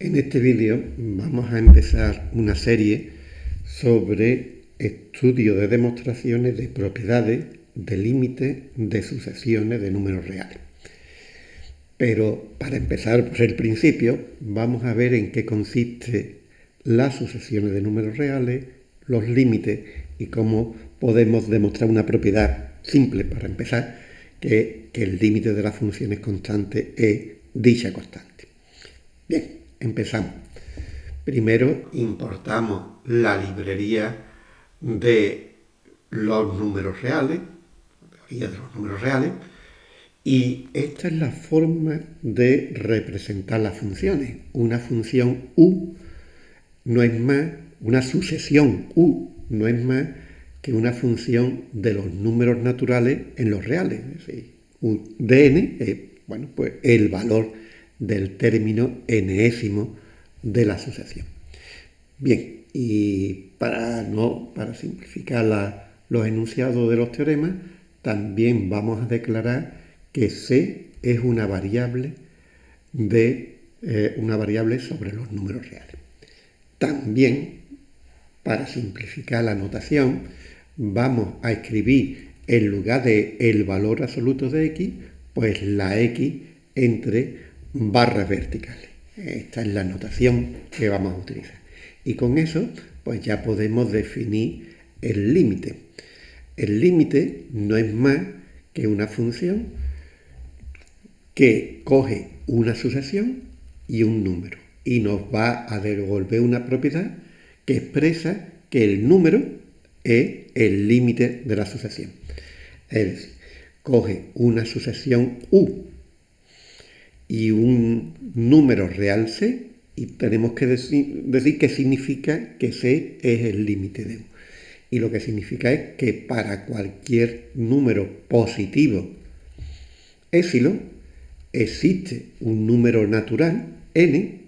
En este vídeo vamos a empezar una serie sobre estudio de demostraciones de propiedades de límites de sucesiones de números reales. Pero para empezar por el principio, vamos a ver en qué consiste las sucesiones de números reales, los límites y cómo podemos demostrar una propiedad simple para empezar, que, que el límite de las funciones constantes es dicha constante. Bien, Empezamos. Primero importamos la librería de los números reales, de los números reales, y esta es la forma de representar las funciones. Una función u no es más, una sucesión u no es más que una función de los números naturales en los reales. Es decir, un dn es bueno, pues el valor del término enésimo de la asociación. Bien, y para, no, para simplificar los enunciados de los teoremas, también vamos a declarar que C es una variable de eh, una variable sobre los números reales. También, para simplificar la notación, vamos a escribir en lugar de el valor absoluto de x, pues la x entre barras verticales. Esta es la notación que vamos a utilizar. Y con eso, pues ya podemos definir el límite. El límite no es más que una función que coge una sucesión y un número y nos va a devolver una propiedad que expresa que el número es el límite de la sucesión. Es decir, coge una sucesión U y un número real C y tenemos que decir, decir qué significa que C es el límite de U. Y lo que significa es que para cualquier número positivo épsilon existe un número natural n,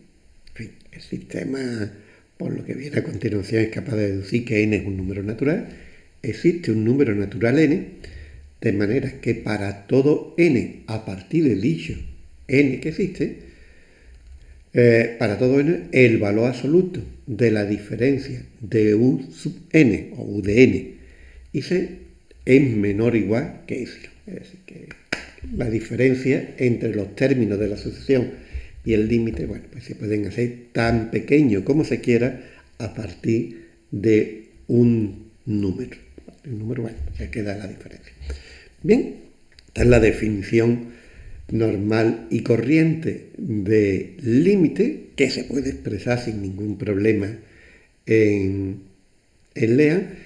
el sistema por lo que viene a continuación es capaz de deducir que n es un número natural, existe un número natural n, de manera que para todo n a partir de dicho n que existe, eh, para todo n, el valor absoluto de la diferencia de u sub n o u de n y c es menor o igual que epsilon. Es decir, que la diferencia entre los términos de la sucesión y el límite, bueno, pues se pueden hacer tan pequeño como se quiera a partir de un número. El número, bueno, se queda la diferencia. Bien, esta es la definición normal y corriente de límite que se puede expresar sin ningún problema en, en LEA.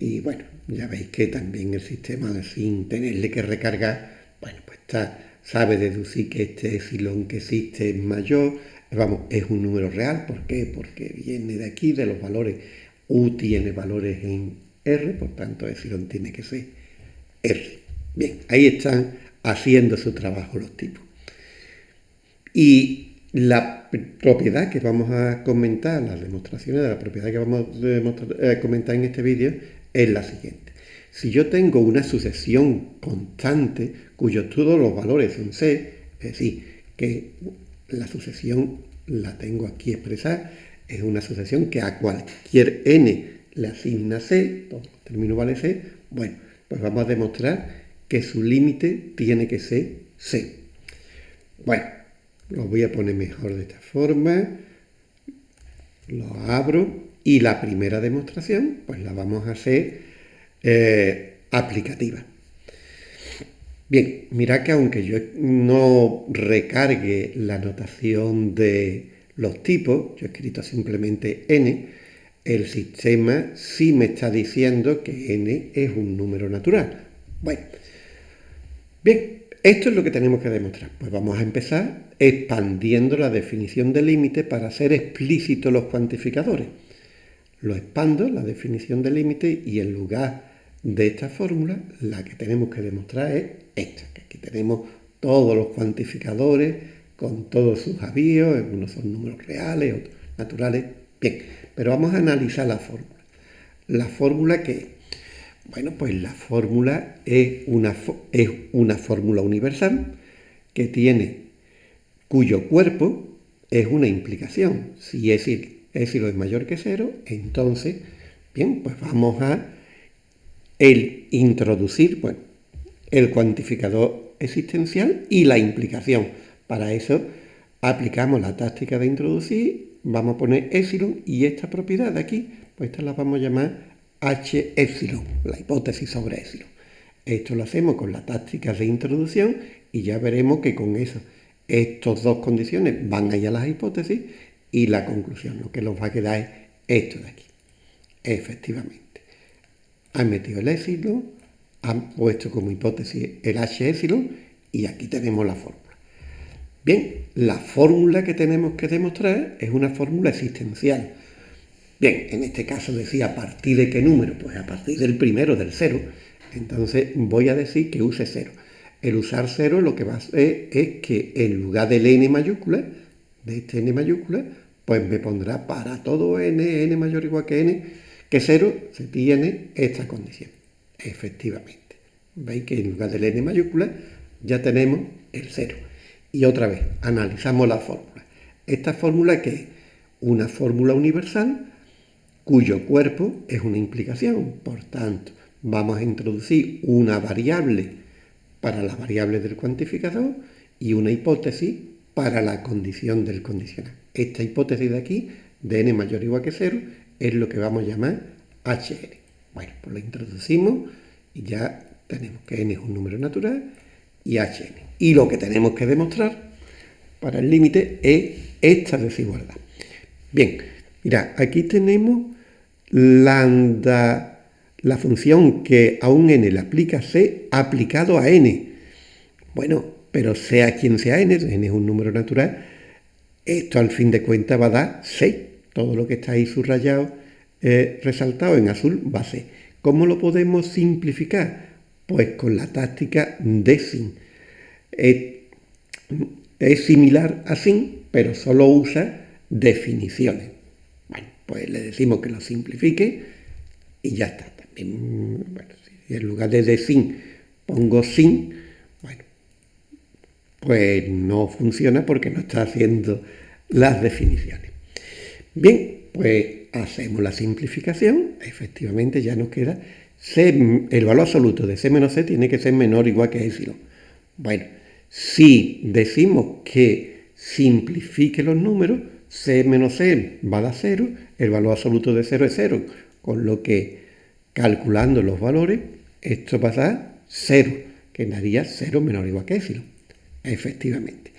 Y bueno, ya veis que también el sistema, sin tenerle que recargar, bueno, pues está, sabe deducir que este epsilon que existe es mayor, vamos, es un número real. ¿Por qué? Porque viene de aquí, de los valores. U tiene valores en R, por tanto epsilon tiene que ser R. Bien, ahí están haciendo su trabajo los tipos. Y la propiedad que vamos a comentar, las demostraciones de la propiedad que vamos a eh, comentar en este vídeo es la siguiente. Si yo tengo una sucesión constante cuyos todos los valores son C, es decir, que la sucesión la tengo aquí expresada, es una sucesión que a cualquier n le asigna C, todo término vale C, bueno, pues vamos a demostrar que su límite tiene que ser C. Bueno, lo voy a poner mejor de esta forma. Lo abro y la primera demostración pues la vamos a hacer eh, aplicativa. Bien, mira que aunque yo no recargue la notación de los tipos, yo he escrito simplemente n, el sistema sí me está diciendo que n es un número natural. Bueno, Bien, esto es lo que tenemos que demostrar. Pues vamos a empezar expandiendo la definición de límite para hacer explícitos los cuantificadores. Lo expando, la definición de límite, y en lugar de esta fórmula, la que tenemos que demostrar es esta, que aquí tenemos todos los cuantificadores con todos sus avíos, algunos son números reales, otros naturales. Bien, pero vamos a analizar la fórmula. La fórmula que bueno, pues la fórmula es una, es una fórmula universal que tiene, cuyo cuerpo es una implicación. Si épsilon es mayor que cero, entonces, bien, pues vamos a el introducir, bueno, el cuantificador existencial y la implicación. Para eso aplicamos la táctica de introducir, vamos a poner epsilon y esta propiedad de aquí, pues esta la vamos a llamar H epsilon, la hipótesis sobre epsilon. Esto lo hacemos con la táctica de introducción y ya veremos que con eso, estas dos condiciones van a ir a las hipótesis y la conclusión, lo que nos va a quedar es esto de aquí. Efectivamente, han metido el epsilon, han puesto como hipótesis el H epsilon y aquí tenemos la fórmula. Bien, la fórmula que tenemos que demostrar es una fórmula existencial. Bien, en este caso decía a partir de qué número, pues a partir del primero, del cero. Entonces voy a decir que use cero. El usar cero lo que va a hacer es que en lugar del n mayúscula, de este n mayúscula, pues me pondrá para todo n, n mayor o igual que n, que cero se tiene esta condición. Efectivamente. Veis que en lugar del n mayúscula ya tenemos el cero. Y otra vez, analizamos la fórmula. Esta fórmula que es una fórmula universal cuyo cuerpo es una implicación. Por tanto, vamos a introducir una variable para la variable del cuantificador y una hipótesis para la condición del condicional. Esta hipótesis de aquí, de n mayor o igual que 0, es lo que vamos a llamar HN. Bueno, pues lo introducimos y ya tenemos que n es un número natural y HN. Y lo que tenemos que demostrar para el límite es esta desigualdad. Bien, mira, aquí tenemos lambda, la función que a un n le aplica c aplicado a n. Bueno, pero sea quien sea n, n es un número natural, esto al fin de cuentas va a dar c. Todo lo que está ahí subrayado, eh, resaltado en azul, va a ser. ¿Cómo lo podemos simplificar? Pues con la táctica de sin es, similar a sin, pero solo usa definiciones. Pues le decimos que lo simplifique y ya está. También, bueno, si en lugar de, de sin pongo sin, bueno, pues no funciona porque no está haciendo las definiciones. Bien, pues hacemos la simplificación, efectivamente ya nos queda C, el valor absoluto de C menos C tiene que ser menor o igual que epsilon. Bueno, si decimos que simplifique los números, c menos c va a dar 0, el valor absoluto de 0 es 0, con lo que calculando los valores, esto va a dar 0, que daría 0 menor o igual que epsilon, efectivamente.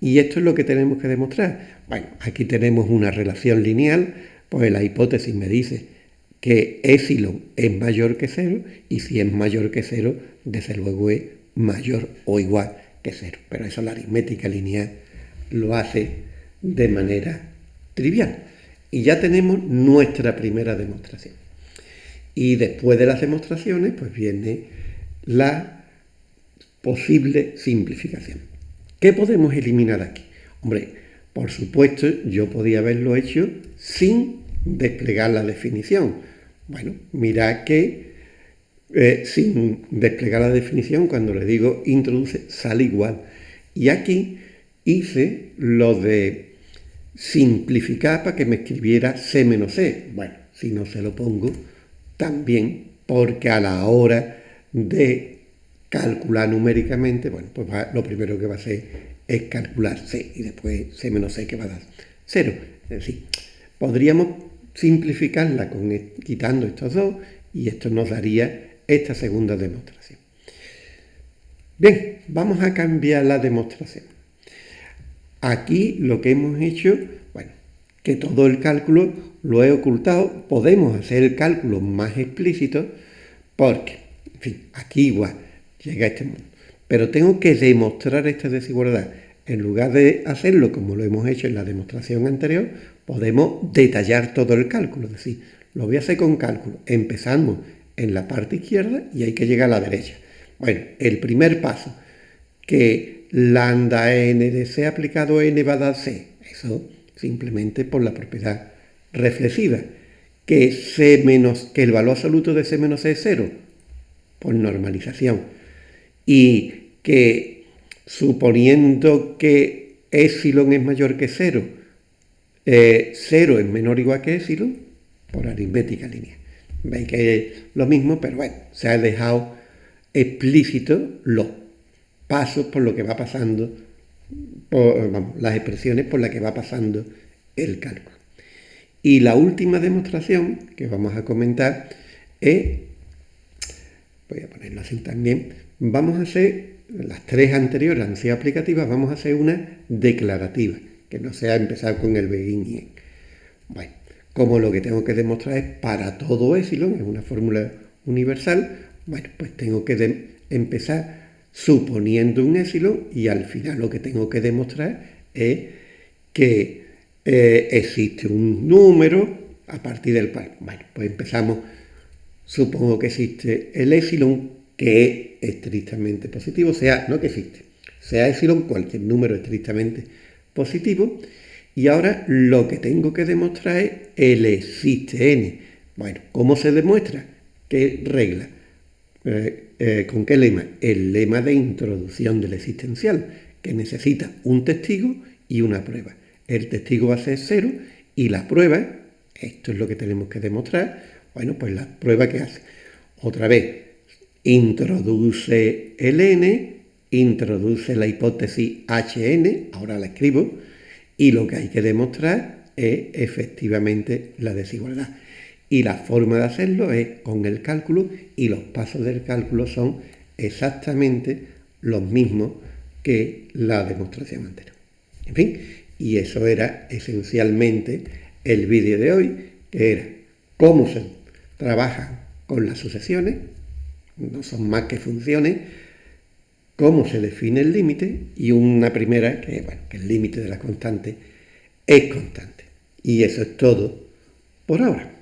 Y esto es lo que tenemos que demostrar. Bueno, aquí tenemos una relación lineal, pues la hipótesis me dice que epsilon es mayor que 0 y si es mayor que 0, desde luego es mayor o igual que cero. Pero eso la aritmética lineal lo hace de manera trivial. Y ya tenemos nuestra primera demostración. Y después de las demostraciones, pues viene la posible simplificación. ¿Qué podemos eliminar aquí? Hombre, por supuesto, yo podía haberlo hecho sin desplegar la definición. Bueno, mirad que eh, sin desplegar la definición, cuando le digo introduce, sale igual. Y aquí hice lo de simplificar para que me escribiera C menos C. Bueno, si no se lo pongo, también, porque a la hora de calcular numéricamente, bueno, pues lo primero que va a hacer es calcular C y después C menos C que va a dar 0. Es decir, podríamos simplificarla con, quitando estos dos y esto nos daría esta segunda demostración. Bien, vamos a cambiar la demostración. Aquí lo que hemos hecho, bueno, que todo el cálculo lo he ocultado, podemos hacer el cálculo más explícito porque, en fin, aquí igual llega a este mundo. Pero tengo que demostrar esta desigualdad. En lugar de hacerlo como lo hemos hecho en la demostración anterior, podemos detallar todo el cálculo. Es decir, lo voy a hacer con cálculo. Empezamos en la parte izquierda y hay que llegar a la derecha. Bueno, el primer paso, que lambda n de c aplicado a n va a dar c. Eso simplemente por la propiedad reflexiva. Que, c menos, que el valor absoluto de c menos c es cero, por normalización. Y que suponiendo que epsilon es mayor que 0, 0 eh, es menor o igual que epsilon, por aritmética lineal. Veis que es lo mismo, pero bueno, se ha dejado explícito los pasos por lo que va pasando, por, las expresiones por las que va pasando el cálculo. Y la última demostración que vamos a comentar es, voy a ponerlo así también, vamos a hacer, las tres anteriores han sido aplicativas, vamos a hacer una declarativa, que no sea empezar con el begin y Bueno, como lo que tengo que demostrar es para todo epsilon, es una fórmula universal, bueno, pues tengo que empezar suponiendo un epsilon y al final lo que tengo que demostrar es que eh, existe un número a partir del cual, bueno, pues empezamos, supongo que existe el epsilon que es estrictamente positivo, sea, no que existe, sea epsilon cualquier número estrictamente positivo, y ahora lo que tengo que demostrar es el existe n. Bueno, ¿cómo se demuestra? ¿Qué regla? Eh, eh, ¿Con qué lema? El lema de introducción del existencial, que necesita un testigo y una prueba el testigo va a ser cero y la prueba, esto es lo que tenemos que demostrar, bueno, pues la prueba que hace. Otra vez, introduce el n, introduce la hipótesis hn, ahora la escribo, y lo que hay que demostrar es efectivamente la desigualdad. Y la forma de hacerlo es con el cálculo y los pasos del cálculo son exactamente los mismos que la demostración anterior. En fin, y eso era esencialmente el vídeo de hoy, que era cómo se trabaja con las sucesiones, no son más que funciones, cómo se define el límite y una primera, que, bueno, que el límite de la constante es constante. Y eso es todo por ahora.